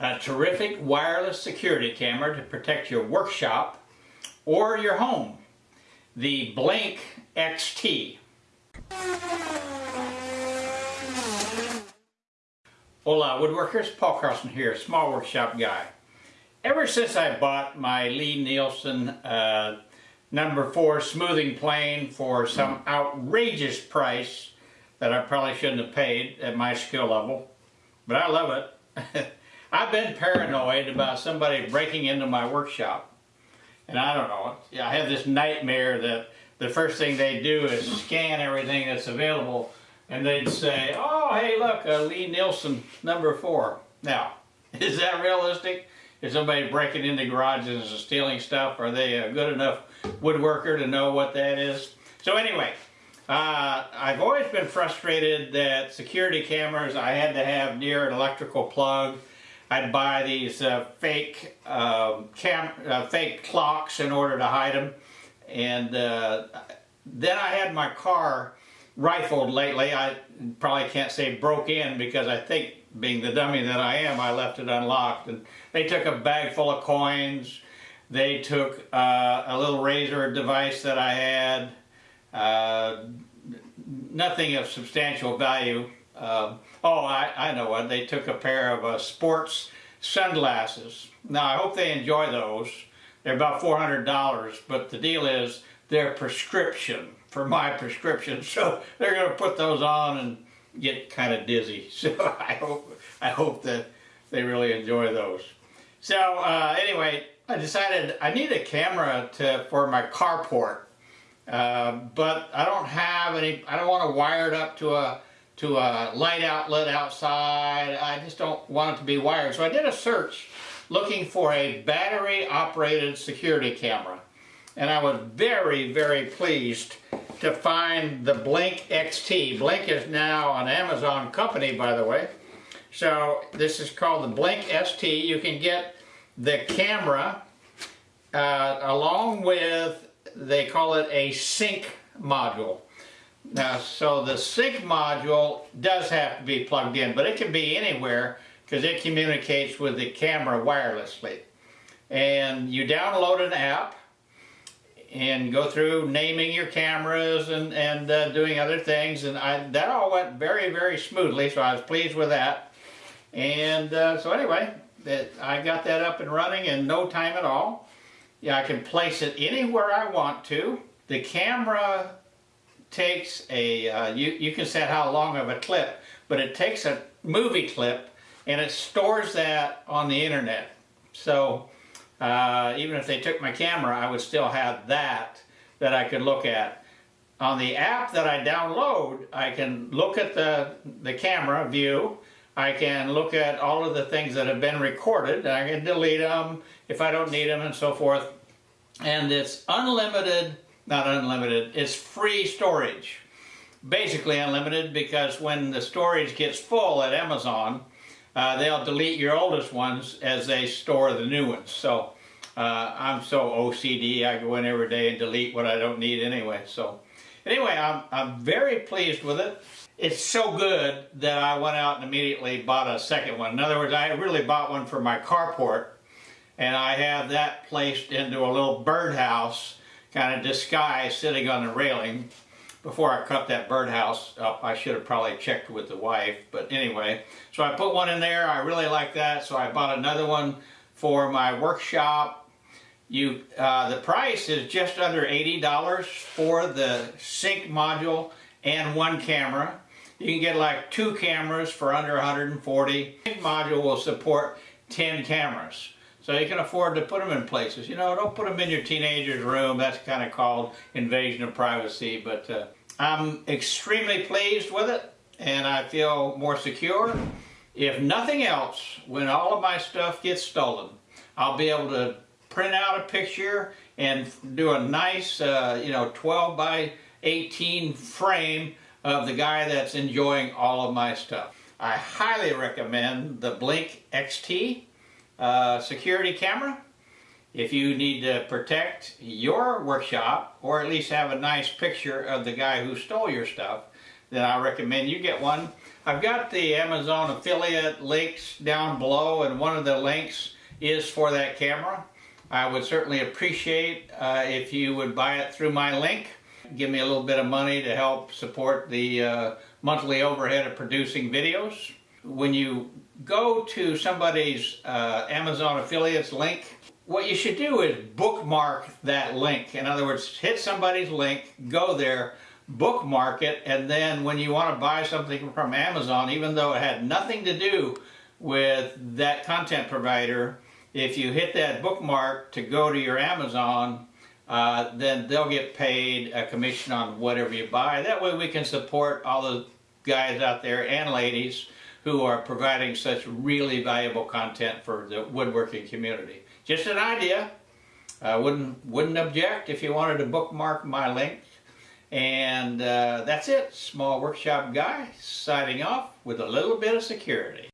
a terrific wireless security camera to protect your workshop or your home. The Blink XT. Hola woodworkers, Paul Carlson here, small workshop guy. Ever since I bought my Lie-Nielsen uh, number four smoothing plane for some outrageous price that I probably shouldn't have paid at my skill level, but I love it. I've been paranoid about somebody breaking into my workshop. And I don't know, I have this nightmare that the first thing they do is scan everything that's available and they'd say, oh, hey, look, uh, Lie-Nielsen number four. Now, is that realistic? Is somebody breaking into garages and stealing stuff? Are they a good enough woodworker to know what that is? So anyway, uh, I've always been frustrated that security cameras I had to have near an electrical plug. I'd buy these uh, fake um, cam uh, fake clocks in order to hide them. And uh, then I had my car rifled lately. I probably can't say broke in because I think being the dummy that I am, I left it unlocked. And they took a bag full of coins. They took uh, a little razor device that I had. Uh, nothing of substantial value. Um, oh, I, I know what. They took a pair of uh, sports sunglasses. Now, I hope they enjoy those. They're about $400, but the deal is they're prescription for my prescription. So they're going to put those on and get kind of dizzy. So I hope, I hope that they really enjoy those. So uh, anyway, I decided I need a camera to for my carport. Uh, but I don't have any, I don't want to wire it up to a to a light outlet outside. I just don't want it to be wired. So I did a search looking for a battery operated security camera. And I was very, very pleased to find the Blink XT. Blink is now an Amazon company, by the way. So this is called the Blink XT. You can get the camera uh, along with they call it a sync module. Now, so the sync module does have to be plugged in, but it can be anywhere because it communicates with the camera wirelessly. And you download an app and go through naming your cameras and, and uh, doing other things. And I, that all went very, very smoothly, so I was pleased with that. And uh, so anyway, that I got that up and running in no time at all. Yeah, I can place it anywhere I want to. The camera takes a, uh, you, you can set how long of a clip, but it takes a movie clip and it stores that on the internet. So uh, even if they took my camera, I would still have that that I could look at. On the app that I download, I can look at the, the camera view, I can look at all of the things that have been recorded, I can delete them if I don't need them and so forth. And it's unlimited, not unlimited, it's free storage. Basically unlimited because when the storage gets full at Amazon, uh, they'll delete your oldest ones as they store the new ones. So uh, I'm so OCD, I go in every day and delete what I don't need anyway. So anyway, I'm, I'm very pleased with it it's so good that I went out and immediately bought a second one. In other words, I really bought one for my carport and I have that placed into a little birdhouse kind of disguise sitting on the railing. Before I cut that birdhouse up, I should have probably checked with the wife, but anyway. So I put one in there, I really like that, so I bought another one for my workshop. You, uh, the price is just under $80 for the sync module and one camera. You can get like two cameras for under 140. The module will support 10 cameras. So you can afford to put them in places. You know, don't put them in your teenager's room. That's kind of called invasion of privacy. But uh, I'm extremely pleased with it and I feel more secure. If nothing else, when all of my stuff gets stolen, I'll be able to print out a picture and do a nice, uh, you know, 12 by 18 frame of the guy that's enjoying all of my stuff. I highly recommend the Blink XT uh, security camera. If you need to protect your workshop or at least have a nice picture of the guy who stole your stuff, then I recommend you get one. I've got the Amazon affiliate links down below and one of the links is for that camera. I would certainly appreciate uh, if you would buy it through my link. Give me a little bit of money to help support the uh, monthly overhead of producing videos. When you go to somebody's uh, Amazon affiliates link, what you should do is bookmark that link. In other words, hit somebody's link, go there, bookmark it, and then when you want to buy something from Amazon, even though it had nothing to do with that content provider, if you hit that bookmark to go to your Amazon, uh, then they'll get paid a commission on whatever you buy. That way we can support all the guys out there and ladies who are providing such really valuable content for the woodworking community. Just an idea. I wouldn't, wouldn't object if you wanted to bookmark my link. And uh, that's it. Small Workshop Guy signing off with a little bit of security.